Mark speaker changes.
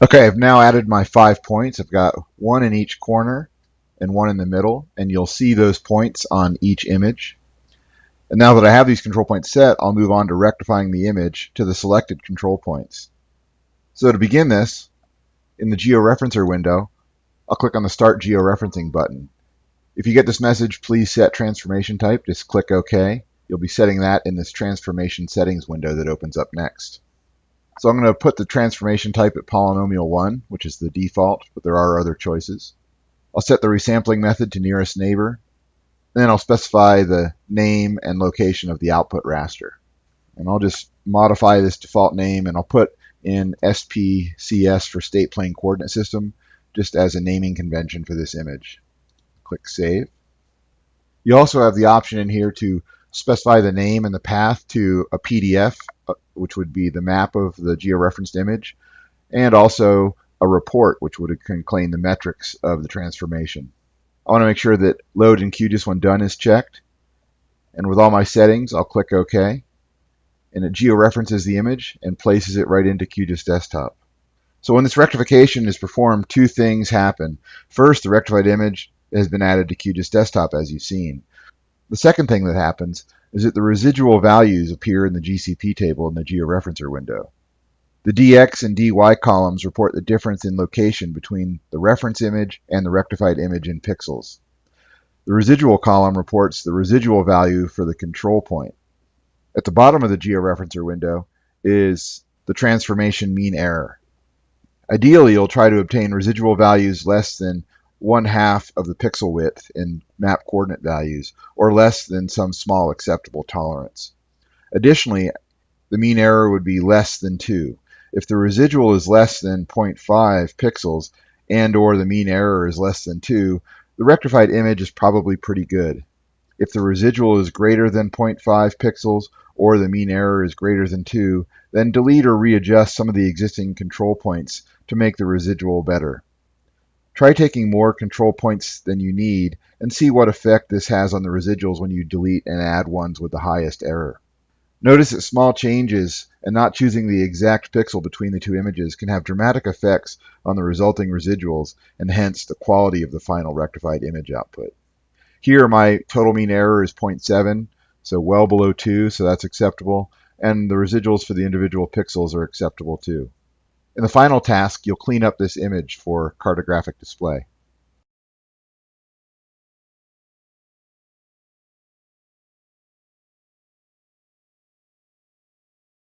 Speaker 1: Okay, I've now added my five points. I've got one in each corner and one in the middle, and you'll see those points on each image. And now that I have these control points set, I'll move on to rectifying the image to the selected control points. So to begin this, in the georeferencer window, I'll click on the Start Georeferencing button. If you get this message, please set transformation type, just click OK. You'll be setting that in this transformation settings window that opens up next. So I'm going to put the transformation type at polynomial 1, which is the default, but there are other choices. I'll set the resampling method to nearest neighbor. Then I'll specify the name and location of the output raster. And I'll just modify this default name and I'll put in SPCS for state plane coordinate system just as a naming convention for this image. Click Save. You also have the option in here to specify the name and the path to a PDF, which would be the map of the georeferenced image, and also a report, which would contain the metrics of the transformation. I want to make sure that load in QGIS when done is checked. And with all my settings, I'll click OK. And it georeferences the image and places it right into QGIS Desktop. So when this rectification is performed, two things happen. First, the rectified image has been added to QGIS Desktop as you've seen. The second thing that happens is that the residual values appear in the GCP table in the georeferencer window. The dx and dy columns report the difference in location between the reference image and the rectified image in pixels. The residual column reports the residual value for the control point. At the bottom of the georeferencer window is the transformation mean error. Ideally, you'll try to obtain residual values less than one half of the pixel width in map coordinate values, or less than some small acceptable tolerance. Additionally, the mean error would be less than 2. If the residual is less than 0.5 pixels and or the mean error is less than 2, the rectified image is probably pretty good. If the residual is greater than 0.5 pixels or the mean error is greater than 2, then delete or readjust some of the existing control points to make the residual better. Try taking more control points than you need and see what effect this has on the residuals when you delete and add ones with the highest error. Notice that small changes and not choosing the exact pixel between the two images can have dramatic effects on the resulting residuals and hence the quality of the final rectified image output. Here my total mean error is 0.7, so well below 2, so that's acceptable, and the residuals for the individual pixels are acceptable too. In the final task, you'll clean up this image for cartographic display.